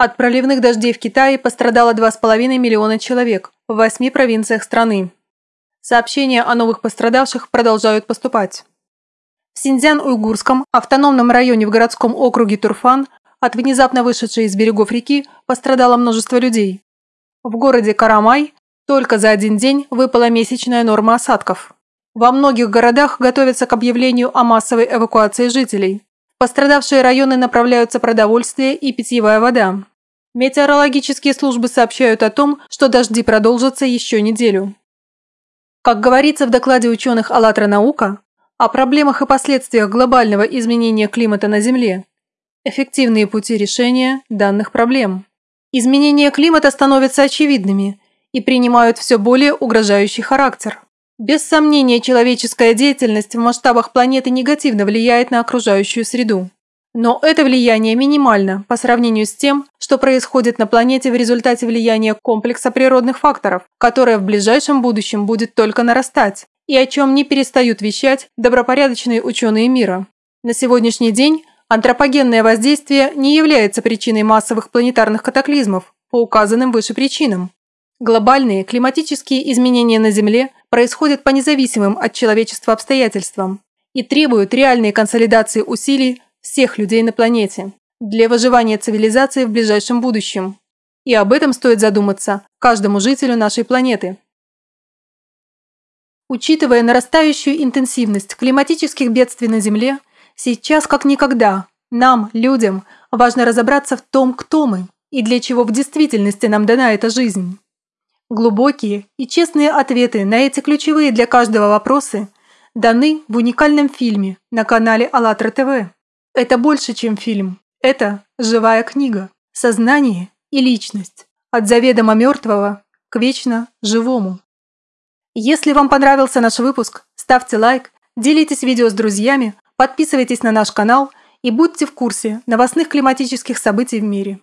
От проливных дождей в Китае пострадало 2,5 миллиона человек в восьми провинциях страны. Сообщения о новых пострадавших продолжают поступать. В Синьцзян-Уйгурском автономном районе в городском округе Турфан от внезапно вышедшей из берегов реки пострадало множество людей. В городе Карамай только за один день выпала месячная норма осадков. Во многих городах готовятся к объявлению о массовой эвакуации жителей. Пострадавшие районы направляются продовольствие и питьевая вода. Метеорологические службы сообщают о том, что дожди продолжатся еще неделю. Как говорится в докладе ученых «АЛЛАТРА наука», о проблемах и последствиях глобального изменения климата на Земле, эффективные пути решения данных проблем. Изменения климата становятся очевидными и принимают все более угрожающий характер. Без сомнения, человеческая деятельность в масштабах планеты негативно влияет на окружающую среду. Но это влияние минимально по сравнению с тем, что происходит на планете в результате влияния комплекса природных факторов, которое в ближайшем будущем будет только нарастать, и о чем не перестают вещать добропорядочные ученые мира. На сегодняшний день антропогенное воздействие не является причиной массовых планетарных катаклизмов по указанным выше причинам. Глобальные климатические изменения на Земле происходят по независимым от человечества обстоятельствам и требуют реальной консолидации усилий всех людей на планете для выживания цивилизации в ближайшем будущем. И об этом стоит задуматься каждому жителю нашей планеты. Учитывая нарастающую интенсивность климатических бедствий на Земле, сейчас как никогда нам, людям, важно разобраться в том, кто мы и для чего в действительности нам дана эта жизнь. Глубокие и честные ответы на эти ключевые для каждого вопросы даны в уникальном фильме на канале АЛЛАТРА ТВ. Это больше, чем фильм. Это живая книга. Сознание и личность. От заведомо мертвого к вечно живому. Если вам понравился наш выпуск, ставьте лайк, делитесь видео с друзьями, подписывайтесь на наш канал и будьте в курсе новостных климатических событий в мире.